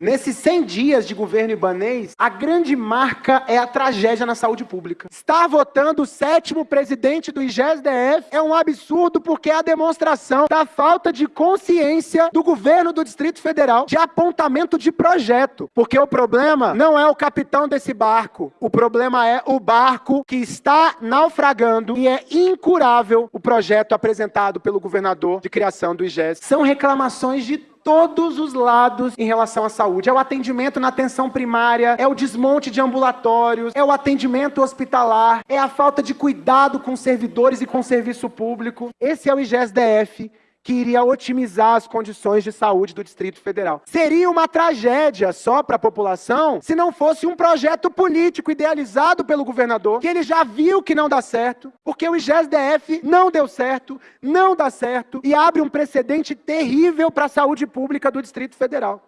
Nesses 100 dias de governo ibanês, a grande marca é a tragédia na saúde pública. Estar votando o sétimo presidente do IGESDF é um absurdo porque é a demonstração da falta de consciência do governo do Distrito Federal de apontamento de projeto. Porque o problema não é o capitão desse barco, o problema é o barco que está naufragando e é incurável o projeto apresentado pelo governador de criação do IGES. São reclamações de todos os lados em relação à saúde. É o atendimento na atenção primária, é o desmonte de ambulatórios, é o atendimento hospitalar, é a falta de cuidado com servidores e com serviço público. Esse é o IGES-DF que iria otimizar as condições de saúde do Distrito Federal. Seria uma tragédia só para a população se não fosse um projeto político idealizado pelo governador, que ele já viu que não dá certo, porque o IGES-DF não deu certo, não dá certo e abre um precedente terrível para a saúde pública do Distrito Federal.